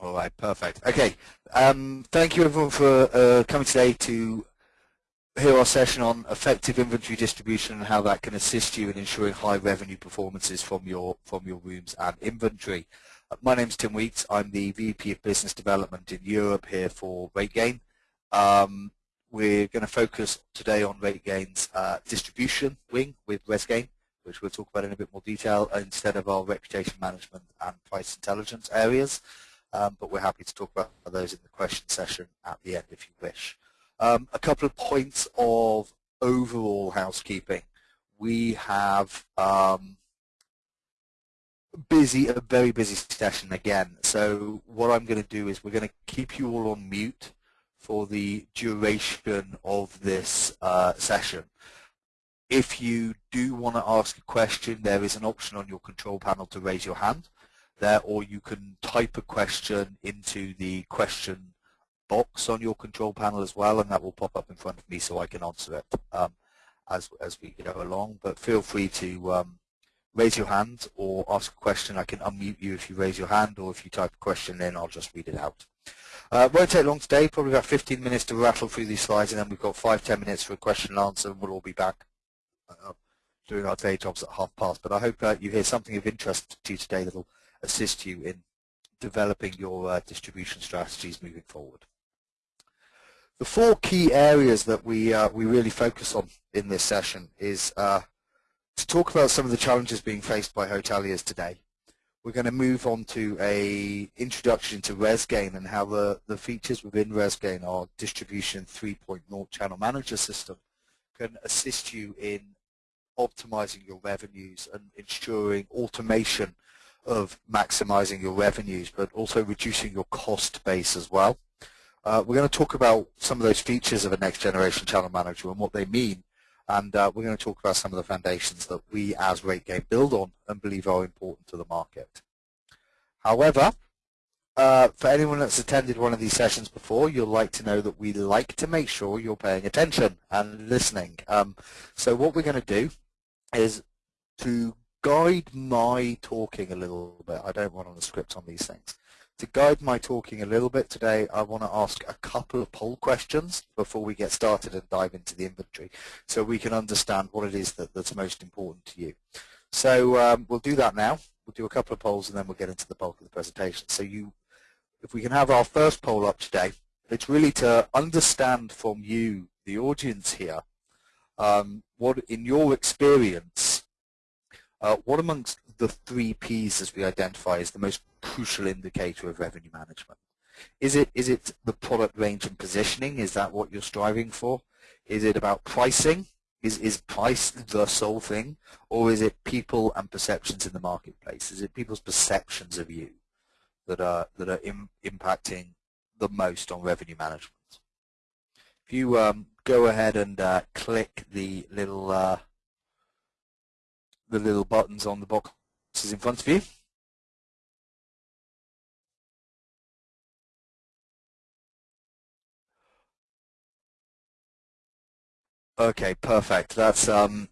All right, perfect. Okay, um, thank you everyone for uh, coming today to hear our session on effective inventory distribution and how that can assist you in ensuring high revenue performances from your from your rooms and inventory. My name is Tim Weeks. I'm the VP of Business Development in Europe here for RateGain. Um, we're going to focus today on RateGain's uh, distribution wing with ResGain, which we'll talk about in a bit more detail instead of our reputation management and price intelligence areas um, but we're happy to talk about those in the question session at the end if you wish. Um, a couple of points of overall housekeeping. We have um, busy, a very busy session again. So what I'm going to do is we're going to keep you all on mute for the duration of this uh, session. If you do want to ask a question, there is an option on your control panel to raise your hand there, or you can type a question into the question box on your control panel as well, and that will pop up in front of me so I can answer it um, as, as we go along. But feel free to um, raise your hand or ask a question. I can unmute you if you raise your hand, or if you type a question in, I'll just read it out. Uh, won't take long today, probably about 15 minutes to rattle through these slides, and then we've got five, 10 minutes for a question and answer, and we'll all be back uh, doing our day jobs at half past. But I hope uh, you hear something of interest to you today that'll assist you in developing your uh, distribution strategies moving forward. The four key areas that we uh, we really focus on in this session is uh, to talk about some of the challenges being faced by hoteliers today. We're going to move on to a introduction to ResGain and how the, the features within ResGain, our distribution 3.0 channel manager system, can assist you in optimizing your revenues and ensuring automation of maximizing your revenues, but also reducing your cost base as well. Uh, we're going to talk about some of those features of a next generation channel manager and what they mean. And uh, we're going to talk about some of the foundations that we as RateGain build on and believe are important to the market. However, uh, for anyone that's attended one of these sessions before, you'll like to know that we like to make sure you're paying attention and listening. Um, so what we're going to do is to guide my talking a little bit, I don't run on a script on these things. To guide my talking a little bit today, I want to ask a couple of poll questions before we get started and dive into the inventory so we can understand what it is that, that's most important to you. So um, we'll do that now. We'll do a couple of polls and then we'll get into the bulk of the presentation. So you, if we can have our first poll up today, it's really to understand from you, the audience here, um, what in your experience uh, what amongst the three Ps as we identify is the most crucial indicator of revenue management? Is it is it the product range and positioning? Is that what you're striving for? Is it about pricing? Is is price the sole thing, or is it people and perceptions in the marketplace? Is it people's perceptions of you that are that are Im impacting the most on revenue management? If you um, go ahead and uh, click the little uh, the little buttons on the boxes in front of you. Okay, perfect. That's um,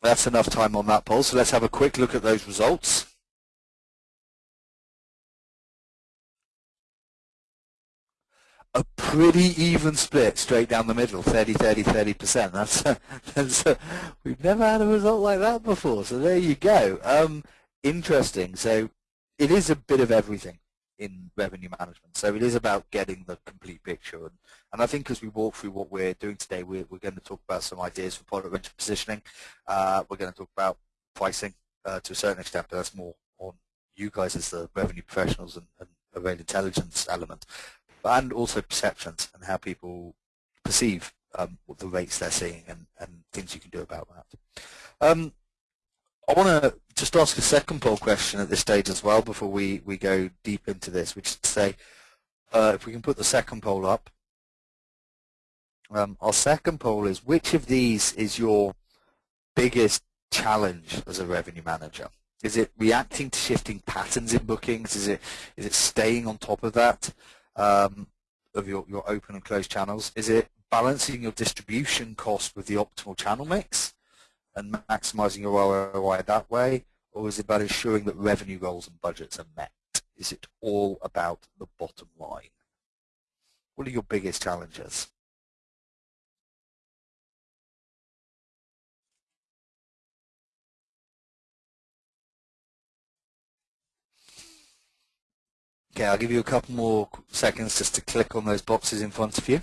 that's enough time on that poll. So let's have a quick look at those results. A pretty even split straight down the middle, 30, 30, 30%. That's, that's uh, we've never had a result like that before. So there you go. Um, interesting. So it is a bit of everything in revenue management. So it is about getting the complete picture. And, and I think as we walk through what we're doing today, we're, we're going to talk about some ideas for product range positioning. Uh, we're going to talk about pricing uh, to a certain extent, but that's more on you guys as the revenue professionals and, and intelligence element and also perceptions and how people perceive um, the rates they're seeing and, and things you can do about that. Um, I want to just ask a second poll question at this stage as well before we, we go deep into this, which is to say, uh, if we can put the second poll up. Um, our second poll is, which of these is your biggest challenge as a revenue manager? Is it reacting to shifting patterns in bookings? Is it is it staying on top of that? Um, of your, your open and closed channels? Is it balancing your distribution cost with the optimal channel mix and maximizing your ROI that way? Or is it about ensuring that revenue goals and budgets are met? is it all about the bottom line? What are your biggest challenges? Okay, I'll give you a couple more seconds just to click on those boxes in front of you.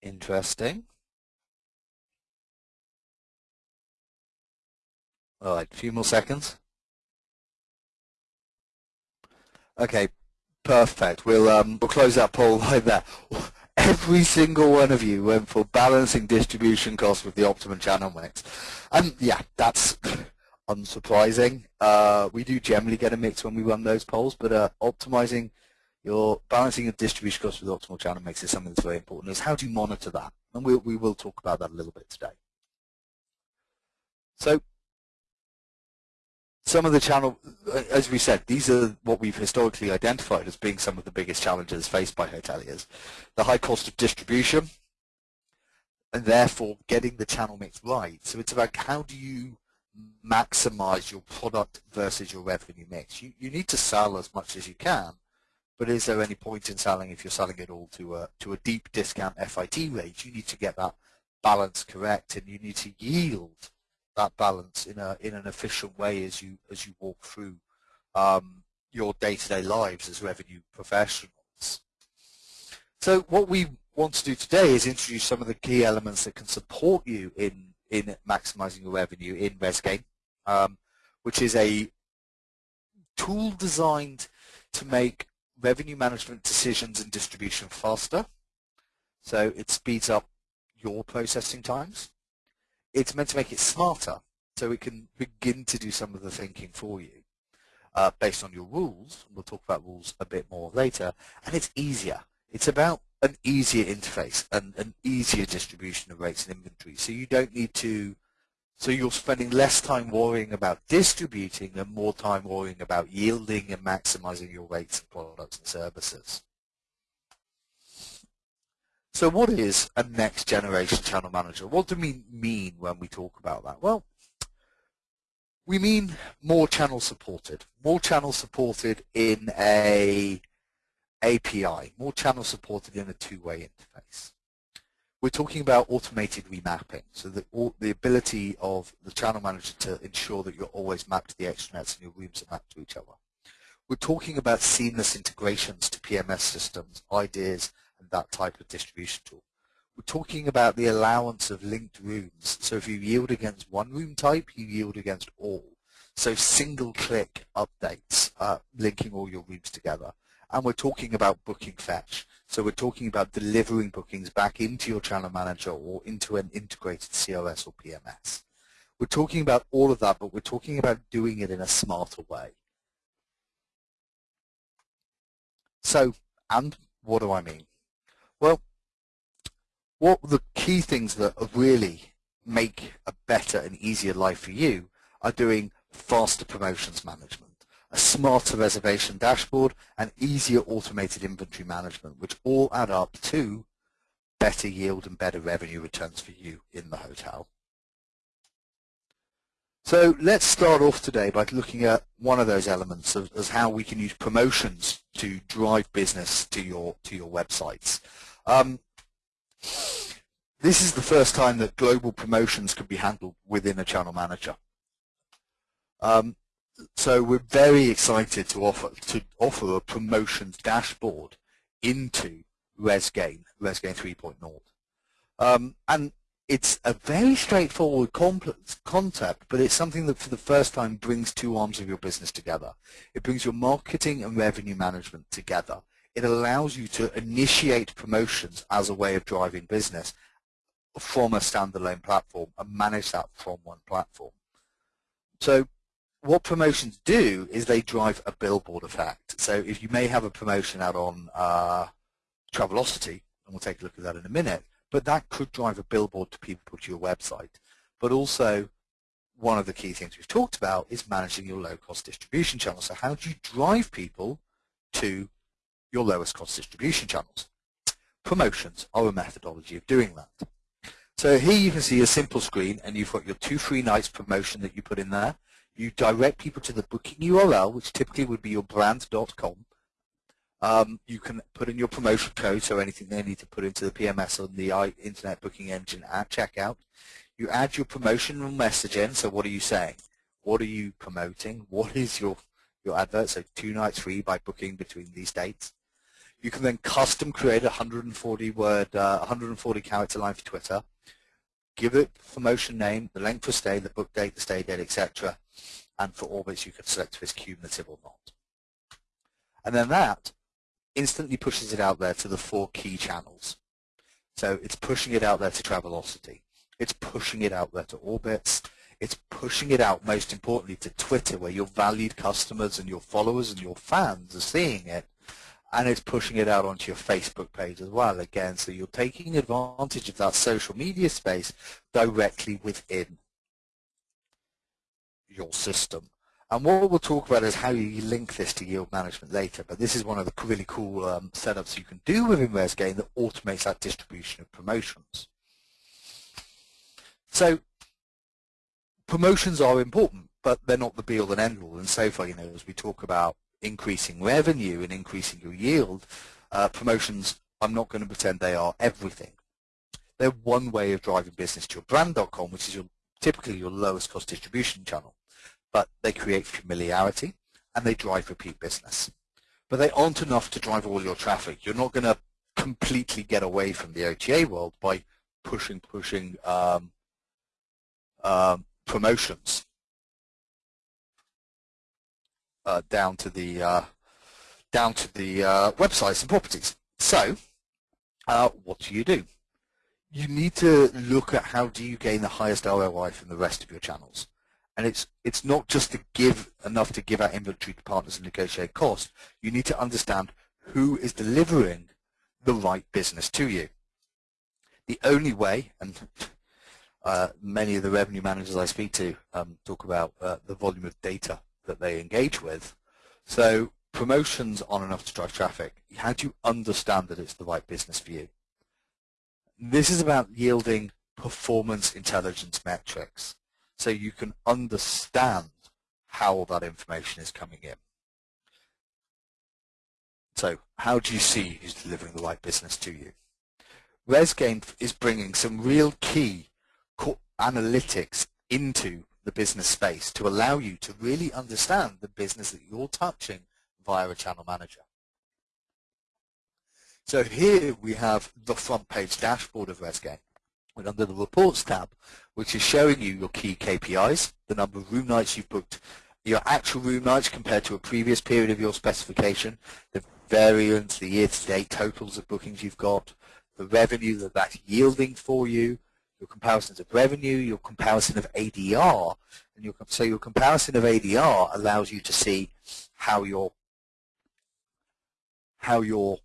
Interesting. All right, a few more seconds. Okay, perfect. We'll um, we'll close that poll right there. Every single one of you went for balancing distribution costs with the optimum channel mix. And yeah, that's unsurprising. Uh, we do generally get a mix when we run those polls, but uh, optimizing your balancing of distribution costs with optimal channel mix is something that's very important. Is how do you monitor that? And we'll, we will talk about that a little bit today. So some of the channel, as we said, these are what we've historically identified as being some of the biggest challenges faced by hoteliers. The high cost of distribution, and therefore getting the channel mix right. So it's about how do you maximize your product versus your revenue mix. You, you need to sell as much as you can, but is there any point in selling if you're selling it all to a, to a deep discount FIT rate? You need to get that balance correct and you need to yield that balance in a in an efficient way as you as you walk through um, your day-to-day -day lives as revenue professionals. So what we want to do today is introduce some of the key elements that can support you in in maximizing your revenue in ResGain, um, which is a tool designed to make revenue management decisions and distribution faster. So it speeds up your processing times. It's meant to make it smarter so it can begin to do some of the thinking for you uh, based on your rules. We'll talk about rules a bit more later. And it's easier. It's about an easier interface and an easier distribution of rates and inventory. So you don't need to, so you're spending less time worrying about distributing and more time worrying about yielding and maximizing your rates of products and services. So what is a next generation channel manager? What do we mean when we talk about that? Well, we mean more channel supported, more channel supported in a API, more channel supported in a two-way interface. We're talking about automated remapping, so the, the ability of the channel manager to ensure that you're always mapped to the extranets and your rooms are mapped to each other. We're talking about seamless integrations to PMS systems, IDeaS, and that type of distribution tool. We're talking about the allowance of linked rooms. So if you yield against one room type, you yield against all. So single-click updates, uh, linking all your rooms together and we're talking about booking fetch. So we're talking about delivering bookings back into your channel manager or into an integrated CRS or PMS. We're talking about all of that, but we're talking about doing it in a smarter way. So, and what do I mean? Well, what the key things that really make a better and easier life for you are doing faster promotions management a smarter reservation dashboard, and easier automated inventory management, which all add up to better yield and better revenue returns for you in the hotel. So let's start off today by looking at one of those elements of, as how we can use promotions to drive business to your to your websites. Um, this is the first time that global promotions can be handled within a channel manager. Um, so we're very excited to offer to offer a promotions dashboard into ResGain, ResGain 3.0. Um, and it's a very straightforward concept, but it's something that for the first time brings two arms of your business together. It brings your marketing and revenue management together. It allows you to initiate promotions as a way of driving business from a standalone platform and manage that from one platform. So what promotions do is they drive a billboard effect. So if you may have a promotion out on uh, Travelocity, and we'll take a look at that in a minute, but that could drive a billboard to people to your website. But also, one of the key things we've talked about is managing your low-cost distribution channels. So how do you drive people to your lowest cost distribution channels? Promotions are a methodology of doing that. So here you can see a simple screen and you've got your two free nights promotion that you put in there. You direct people to the booking URL, which typically would be your brand.com. Um, you can put in your promotion code, so anything they need to put into the PMS on the Internet Booking Engine at checkout. You add your promotional message in, so what are you saying? What are you promoting? What is your, your advert? So two nights free by booking between these dates. You can then custom create a 140 word, uh, 140 character line for Twitter. Give it promotion name, the length of stay, the book date, the stay date, etc. And for Orbitz you can select if it's cumulative or not. And then that instantly pushes it out there to the four key channels. So it's pushing it out there to Travelocity. It's pushing it out there to Orbitz. It's pushing it out, most importantly, to Twitter, where your valued customers and your followers and your fans are seeing it. And it's pushing it out onto your Facebook page as well, again. So you're taking advantage of that social media space directly within your system. And what we'll talk about is how you link this to yield management later, but this is one of the really cool um, setups you can do within ResGain that automates that distribution of promotions. So promotions are important, but they're not the be-all and end-all. And so far, you know, as we talk about increasing revenue and increasing your yield, uh, promotions, I'm not going to pretend they are everything. They're one way of driving business to your brand.com, which is your, typically your lowest cost distribution channel. But they create familiarity and they drive repeat business. But they aren't enough to drive all your traffic. You're not going to completely get away from the OTA world by pushing, pushing um, um, promotions uh, down to the uh, down to the uh, websites and properties. So, uh, what do you do? You need to look at how do you gain the highest ROI from the rest of your channels. And it's it's not just to give enough to give out inventory to partners and negotiate cost. You need to understand who is delivering the right business to you. The only way, and uh, many of the revenue managers I speak to um, talk about uh, the volume of data that they engage with. So promotions aren't enough to drive traffic. How do you understand that it's the right business for you? This is about yielding performance intelligence metrics so you can understand how that information is coming in. So how do you see who's delivering the right business to you? ResGain is bringing some real key analytics into the business space to allow you to really understand the business that you're touching via a channel manager. So here we have the front page dashboard of ResGain. And under the reports tab, which is showing you your key KPIs, the number of room nights you've booked, your actual room nights compared to a previous period of your specification, the variance, the year-to-date totals of bookings you've got, the revenue that that's yielding for you, your comparisons of revenue, your comparison of ADR, and your, so your comparison of ADR allows you to see how your how your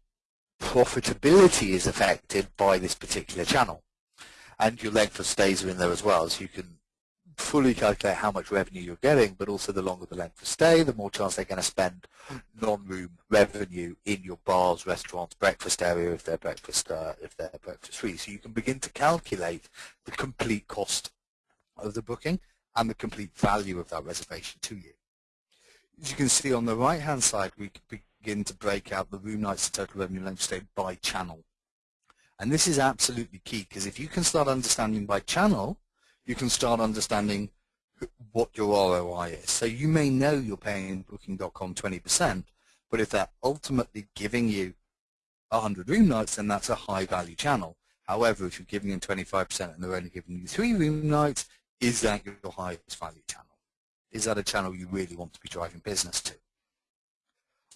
profitability is affected by this particular channel. And your length of stays are in there as well, so you can fully calculate how much revenue you're getting, but also the longer the length of stay, the more chance they're going to spend non-room revenue in your bars, restaurants, breakfast area if they're breakfast uh, if they're breakfast free. So you can begin to calculate the complete cost of the booking and the complete value of that reservation to you. As you can see on the right-hand side, we begin to break out the room nights and total revenue length stay by channel. And this is absolutely key because if you can start understanding by channel, you can start understanding what your ROI is. So you may know you're paying Booking.com 20%, but if they're ultimately giving you 100 room nights, then that's a high value channel. However, if you're giving them 25% and they're only giving you three room nights, is that your highest value channel? Is that a channel you really want to be driving business to?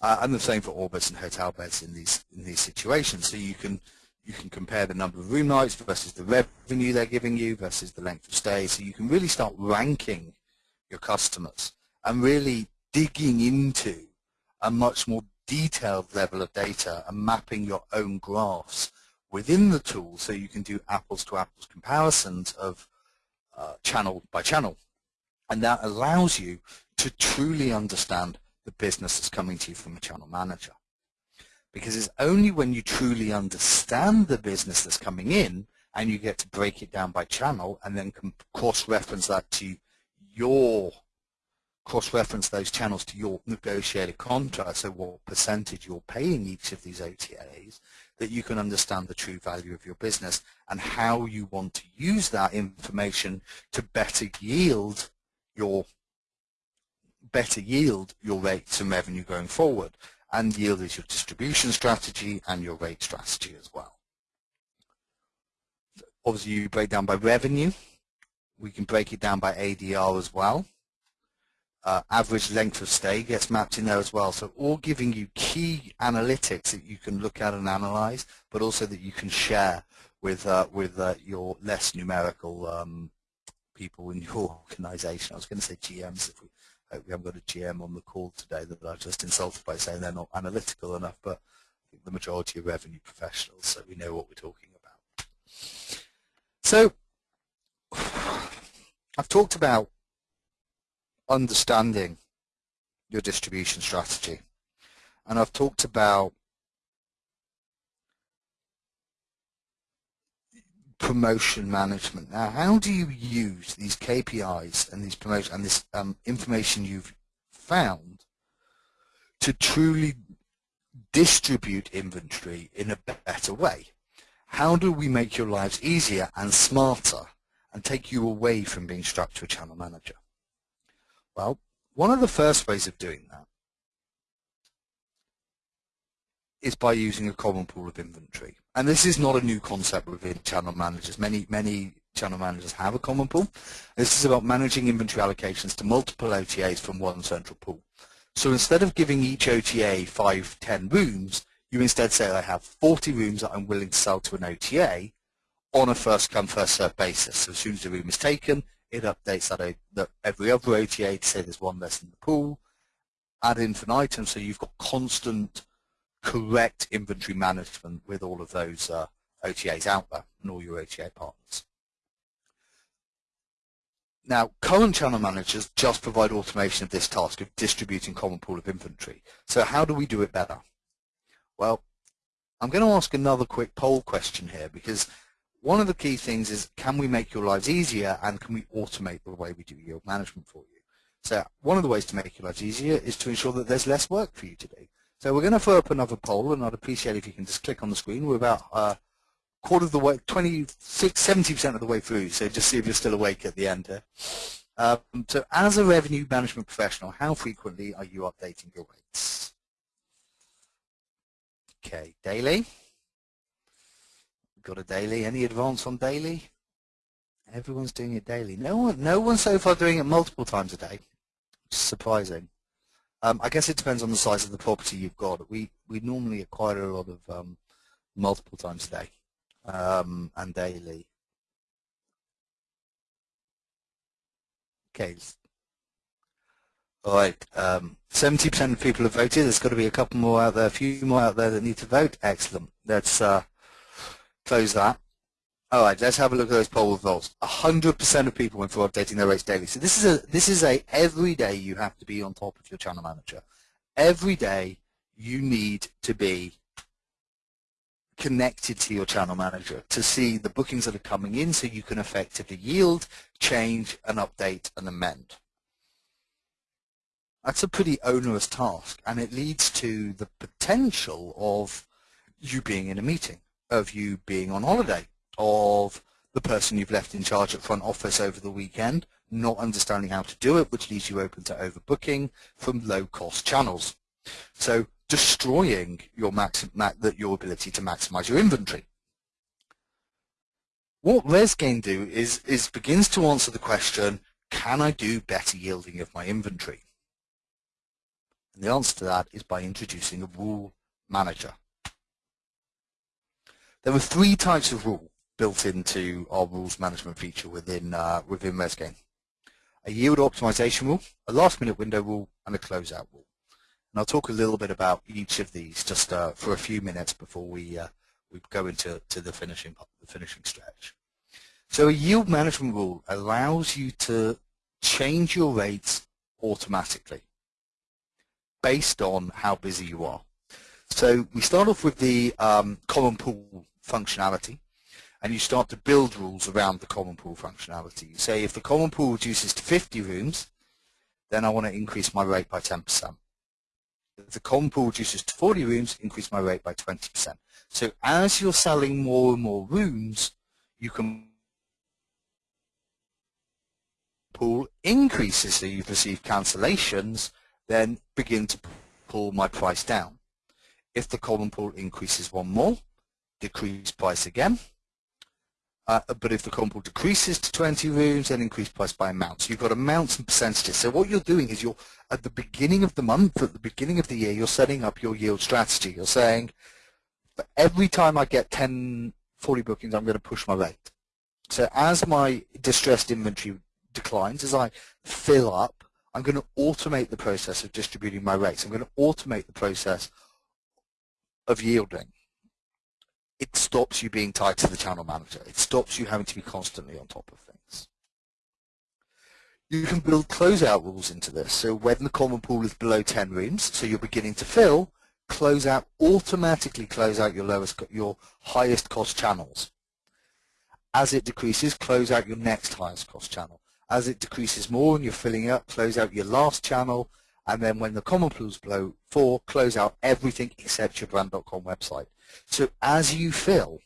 Uh, and the same for Orbitz and Hotelbeds in these in these situations. So you can you can compare the number of room nights versus the revenue they're giving you versus the length of stay. So you can really start ranking your customers and really digging into a much more detailed level of data and mapping your own graphs within the tool so you can do apples to apples comparisons of uh, channel by channel. And that allows you to truly understand the business that's coming to you from a channel manager because it's only when you truly understand the business that's coming in and you get to break it down by channel and then cross-reference that to your cross-reference those channels to your negotiated contract, so what percentage you're paying each of these OTAs, that you can understand the true value of your business and how you want to use that information to better yield your better yield your rates and revenue going forward. And yield is your distribution strategy and your rate strategy as well. Obviously, you break down by revenue. We can break it down by ADR as well. Uh, average length of stay gets mapped in there as well. So all giving you key analytics that you can look at and analyze, but also that you can share with uh, with uh, your less numerical um, people in your organization. I was going to say GMs if we we haven't got a GM on the call today that I've just insulted by saying they're not analytical enough, but I think the majority of revenue professionals, so we know what we're talking about. So I've talked about understanding your distribution strategy, and I've talked about promotion management. Now, how do you use these KPIs and these promotion and this um, information you've found to truly distribute inventory in a better way? How do we make your lives easier and smarter and take you away from being strapped to a channel manager? Well, one of the first ways of doing that is by using a common pool of inventory. And this is not a new concept within channel managers. Many, many channel managers have a common pool. This is about managing inventory allocations to multiple OTAs from one central pool. So instead of giving each OTA five, ten rooms, you instead say I have 40 rooms that I'm willing to sell to an OTA on a first come, first served basis. So as soon as the room is taken, it updates that, that every other OTA to say there's one less in the pool, ad infinitum, so you've got constant correct inventory management with all of those uh, OTAs out there and all your OTA partners. Now, current channel managers just provide automation of this task of distributing common pool of inventory. So how do we do it better? Well, I'm going to ask another quick poll question here because one of the key things is can we make your lives easier and can we automate the way we do yield management for you? So one of the ways to make your lives easier is to ensure that there's less work for you to do. So we're going to throw up another poll, and I'd appreciate if you can just click on the screen. We're about a uh, quarter of the way, 26, 70% of the way through, so just see if you're still awake at the end here. Um, so as a revenue management professional, how frequently are you updating your rates? Okay, daily. Got a daily. Any advance on daily? Everyone's doing it daily. No one, no one so far doing it multiple times a day. surprising. Um, I guess it depends on the size of the property you've got. We we normally acquire a lot of um, multiple times a day um, and daily. Okay. All right. 70% um, of people have voted. There's got to be a couple more out there, a few more out there that need to vote. Excellent. Let's uh, close that. All right, let's have a look at those poll results. 100% of people went for updating their rates daily. So this is a this is a every day you have to be on top of your channel manager. Every day you need to be connected to your channel manager to see the bookings that are coming in so you can effectively yield, change, and update and amend. That's a pretty onerous task and it leads to the potential of you being in a meeting, of you being on holiday, of the person you've left in charge at front office over the weekend not understanding how to do it, which leaves you open to overbooking from low-cost channels. So destroying your, max, your ability to maximize your inventory. What ResGain do is, is begins to answer the question, can I do better yielding of my inventory? And the answer to that is by introducing a rule manager. There are three types of rule built into our rules management feature within uh, within ResGain. A yield optimization rule, a last minute window rule, and a closeout rule. And I'll talk a little bit about each of these just uh, for a few minutes before we uh, we go into to the finishing the finishing stretch. So a yield management rule allows you to change your rates automatically based on how busy you are. So we start off with the um, common pool functionality. And you start to build rules around the common pool functionality. You say if the common pool reduces to 50 rooms, then I want to increase my rate by 10%. If the common pool reduces to 40 rooms, increase my rate by 20%. So as you're selling more and more rooms, you can pool increases so you've received cancellations, then begin to pull my price down. If the common pool increases one more, decrease price again. Uh, but if the common decreases to 20 rooms, then increase price by amount. So you've got amounts and percentages. So what you're doing is you're, at the beginning of the month, at the beginning of the year, you're setting up your yield strategy. You're saying, for every time I get 10, 40 bookings, I'm going to push my rate. So as my distressed inventory declines, as I fill up, I'm going to automate the process of distributing my rates. I'm going to automate the process of yielding. It stops you being tied to the channel manager. It stops you having to be constantly on top of things. You can build closeout rules into this. So when the common pool is below 10 rooms, so you're beginning to fill, closeout automatically close out your lowest, your highest cost channels. As it decreases, close out your next highest cost channel. As it decreases more and you're filling up, close out your last channel, and then when the common pools below 4, close out everything except your brand.com website. So as you fill,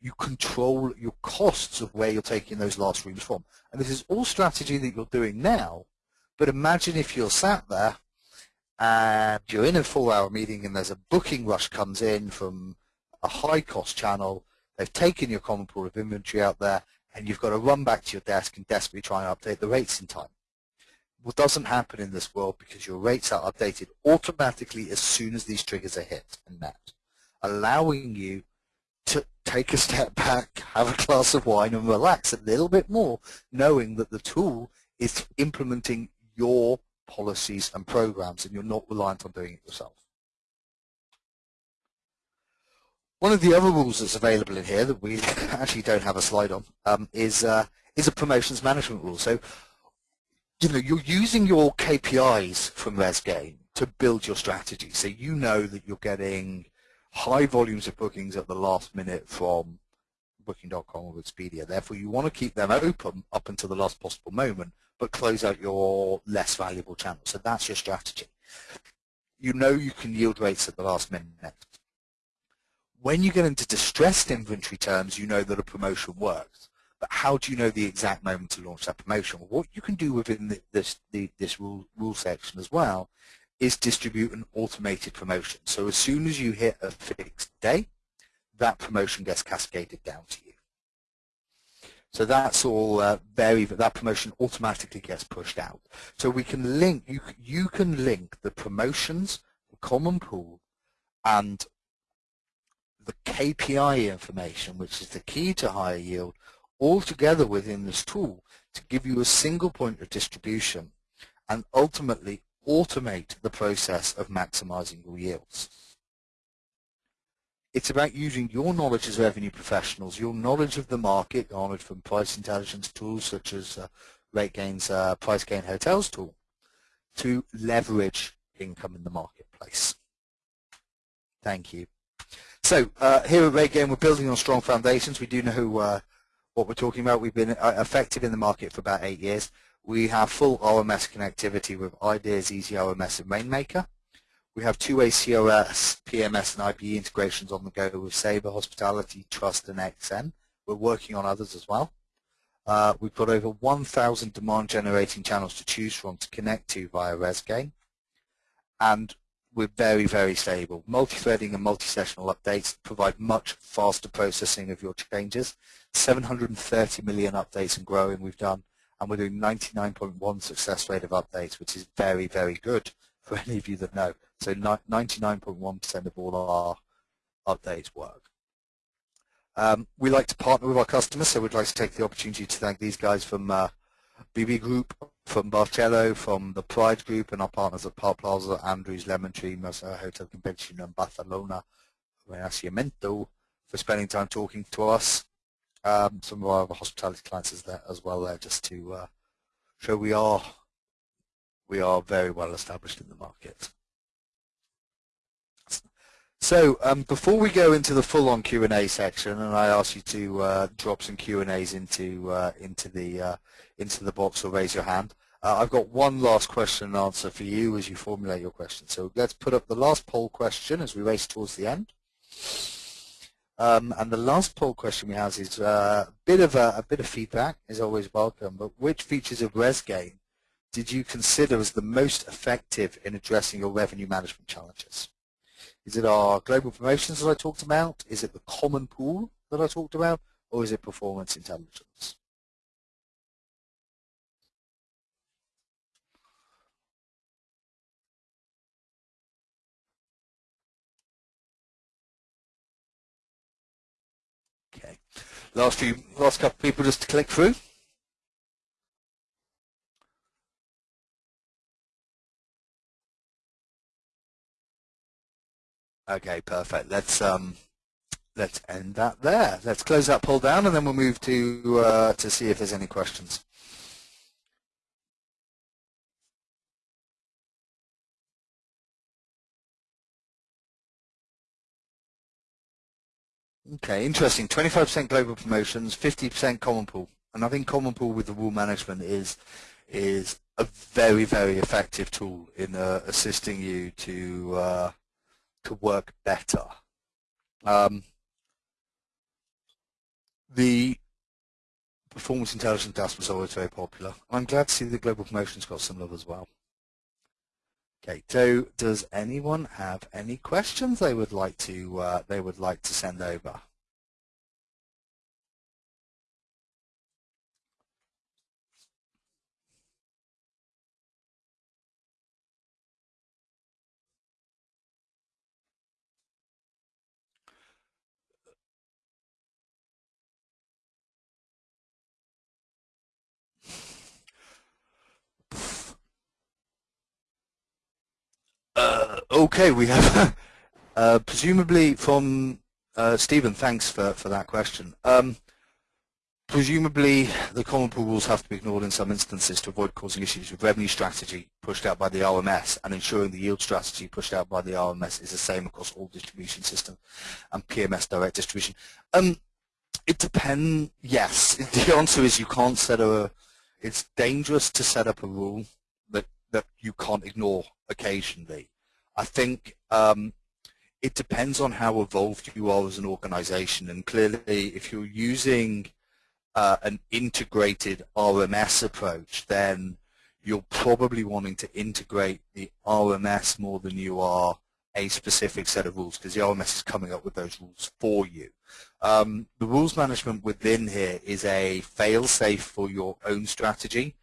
you control your costs of where you're taking those last rooms from. And this is all strategy that you're doing now, but imagine if you're sat there and you're in a four-hour meeting and there's a booking rush comes in from a high-cost channel, they've taken your common pool of inventory out there, and you've got to run back to your desk and desperately try and update the rates in time. What doesn't happen in this world because your rates are updated automatically as soon as these triggers are hit and met, allowing you to take a step back, have a glass of wine and relax a little bit more, knowing that the tool is implementing your policies and programs and you're not reliant on doing it yourself. One of the other rules that's available in here that we actually don't have a slide on um, is uh, is a promotions management rule. So, you know, you're using your KPIs from ResGain to build your strategy. So you know that you're getting high volumes of bookings at the last minute from Booking.com or Expedia. Therefore, you want to keep them open up until the last possible moment, but close out your less valuable channels. So that's your strategy. You know you can yield rates at the last minute. When you get into distressed inventory terms, you know that a promotion works. But how do you know the exact moment to launch that promotion? Well, what you can do within the, this, the, this rule, rule section as well is distribute an automated promotion. So as soon as you hit a fixed day, that promotion gets cascaded down to you. So that's all uh, very, that promotion automatically gets pushed out. So we can link, you, you can link the promotions, the common pool, and the KPI information, which is the key to higher yield, all together within this tool to give you a single point of distribution and ultimately automate the process of maximizing your yields. It's about using your knowledge as revenue professionals, your knowledge of the market garnered from price intelligence tools such as uh, RateGain's uh, Price Gain Hotels tool to leverage income in the marketplace. Thank you. So uh, here at RateGain, we're building on strong foundations. We do know uh, what we're talking about. We've been uh, effective in the market for about eight years. We have full RMS connectivity with IDeaS, Easy RMS, and Rainmaker. We have two-way CRS, PMS, and IBE integrations on the go with Sabre, Hospitality, Trust, and XN. We're working on others as well. Uh, we've got over 1,000 demand-generating channels to choose from to connect to via ResGain. And we're very, very stable. Multi-threading and multi-sessional updates provide much faster processing of your changes. 730 million updates and growing we've done, and we're doing 99.1 success rate of updates, which is very, very good for any of you that know. So 99.1% of all our updates work. Um, we like to partner with our customers, so we'd like to take the opportunity to thank these guys from uh, BB Group, from Barceló, from the Pride Group, and our partners at Park Plaza, Andrews, Lemon Tree, Mercer Hotel Convention, and Barcelona, Renacimiento, for spending time talking to us. Um, some of our hospitality clients is there as well there, just to uh, show we are we are very well established in the market. So um, before we go into the full-on Q&A section, and I ask you to uh, drop some Q&As into uh, into the uh, into the box or raise your hand, uh, I've got one last question and answer for you as you formulate your question. So let's put up the last poll question as we race towards the end. Um, and the last poll question we have is uh, a bit of a, a, bit of feedback is always welcome. But which features of ResGain did you consider as the most effective in addressing your revenue management challenges? Is it our global promotions that I talked about? Is it the common pool that I talked about? Or is it performance intelligence? Okay. Last few, last couple of people just to click through. Okay, perfect. Let's um, let's end that there. Let's close that pull down, and then we'll move to uh, to see if there's any questions. Okay, interesting. 25% global promotions, 50% common pool. And I think common pool with the rule management is is a very, very effective tool in uh, assisting you to uh, to work better. Um, the performance intelligence task was always very popular. I'm glad to see the global promotions got some love as well. Okay, so does anyone have any questions they would like to uh, they would like to send over? Uh, okay, we have uh, presumably from uh, Stephen. Thanks for for that question. Um, presumably, the common pool rules have to be ignored in some instances to avoid causing issues with revenue strategy pushed out by the RMS and ensuring the yield strategy pushed out by the RMS is the same across all distribution systems and PMS direct distribution. Um, it depends. Yes, the answer is you can't set a. It's dangerous to set up a rule that you can't ignore occasionally. I think um, it depends on how evolved you are as an organization and clearly if you're using uh, an integrated RMS approach then you're probably wanting to integrate the RMS more than you are a specific set of rules because the RMS is coming up with those rules for you. Um, the rules management within here is a fail-safe for your own strategy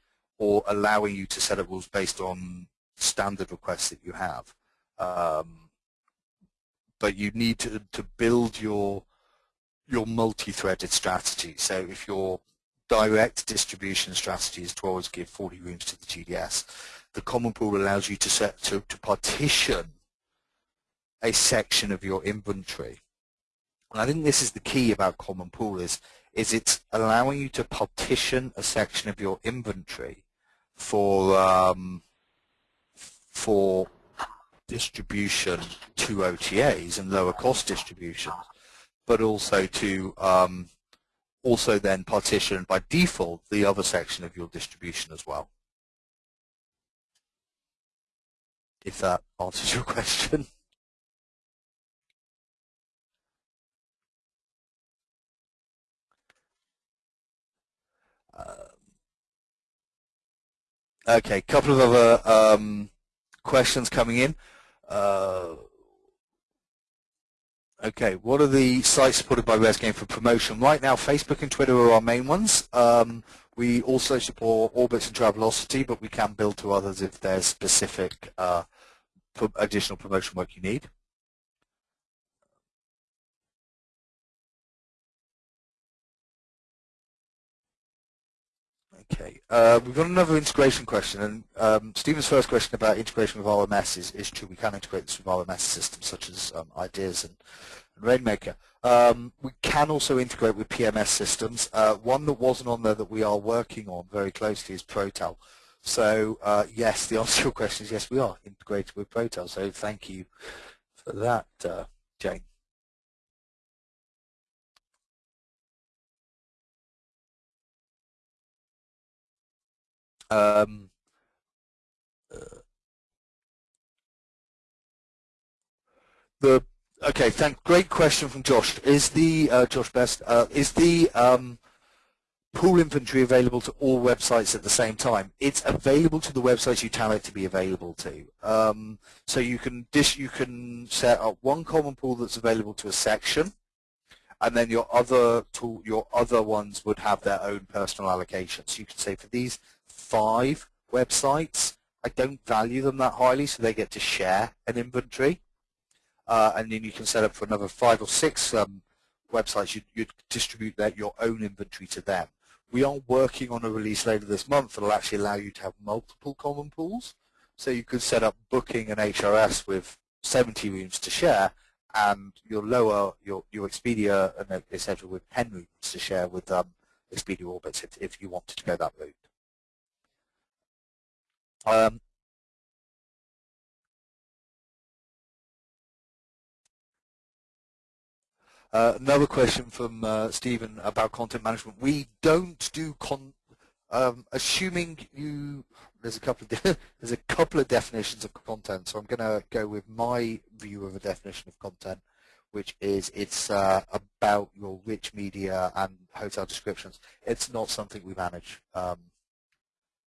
or allowing you to set up rules based on standard requests that you have. Um, but you need to, to build your your multi-threaded strategy. So if your direct distribution strategy is to always give 40 rooms to the GDS, the common pool allows you to set to, to partition a section of your inventory. And I think this is the key about common pool is is it's allowing you to partition a section of your inventory for um, for distribution to OTAs and lower cost distributions, but also to um, also then partition by default the other section of your distribution as well. If that answers your question. Okay, a couple of other um, questions coming in. Uh, okay, what are the sites supported by ResGain for promotion? Right now, Facebook and Twitter are our main ones. Um, we also support Orbitz and Travelocity, but we can build to others if there's specific uh, additional promotion work you need. Okay, uh, we've got another integration question, and um, Stephen's first question about integration with RMS is, is true. We can integrate this with RMS systems such as um, IDeaS and, and Rainmaker. Um, we can also integrate with PMS systems. Uh, one that wasn't on there that we are working on very closely is Protel. So uh, yes, the answer to your question is yes, we are integrated with Protel. So thank you for that, uh, Jane. Um, the okay, thank. Great question from Josh. Is the uh, Josh Best? Uh, is the um, pool inventory available to all websites at the same time? It's available to the websites you tell it to be available to. Um, so you can dish, you can set up one common pool that's available to a section, and then your other tool, your other ones would have their own personal allocations. You can say for these five websites, I don't value them that highly, so they get to share an inventory uh, and then you can set up for another five or six um, websites. You'd, you'd distribute that, your own inventory to them. We are working on a release later this month that will actually allow you to have multiple common pools. So you could set up booking and HRS with 70 rooms to share, and your lower your your Expedia and etc. with 10 rooms to share with um, Expedia Orbitz if, if you wanted to go that route. Um, Uh, another question from uh, Stephen about content management. We don't do con. Um, assuming you, there's a couple of there's a couple of definitions of content. So I'm going to go with my view of a definition of content, which is it's uh, about your rich media and hotel descriptions. It's not something we manage um,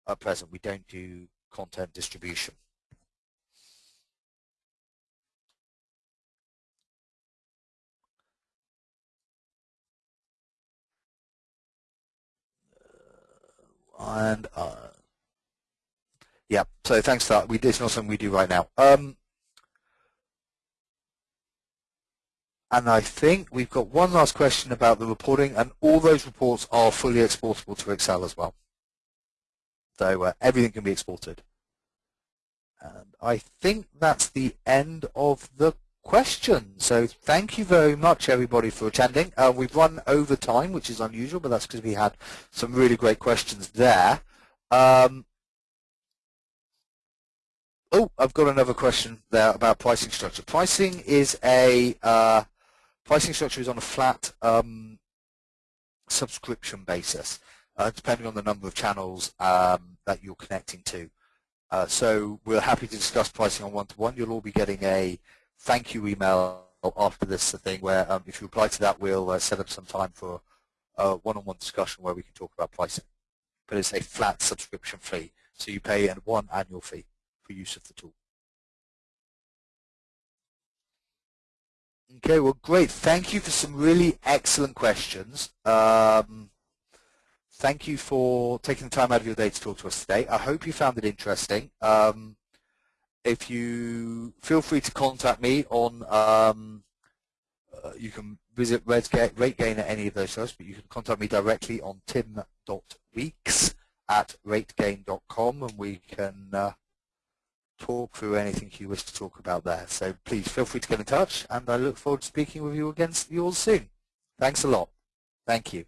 at present. We don't do content distribution. and uh, yeah, so thanks for that. We, it's not something we do right now. Um, and I think we've got one last question about the reporting, and all those reports are fully exportable to Excel as well. So uh, everything can be exported. And I think that's the end of the question. So thank you very much, everybody, for attending. Uh, we've run over time, which is unusual, but that's because we had some really great questions there. Um, oh, I've got another question there about pricing structure. Pricing is a uh, pricing structure is on a flat um, subscription basis, uh, depending on the number of channels um, that you're connecting to. Uh, so we're happy to discuss pricing on one-to-one. -one. You'll all be getting a thank you email after this thing where um, if you reply to that, we'll uh, set up some time for a one-on-one discussion where we can talk about pricing. But it's a flat subscription fee, so you pay one annual fee for use of the tool. Okay, well, great. Thank you for some really excellent questions. Um, thank you for taking the time out of your day to talk to us today. I hope you found it interesting. Um, if you feel free to contact me on, um, uh, you can visit RateGain at any of those shows, but you can contact me directly on tim.weeks at rategain.com and we can uh, talk through anything you wish to talk about there. So please feel free to get in touch and I look forward to speaking with you again you all soon. Thanks a lot. Thank you.